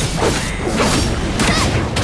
Ah!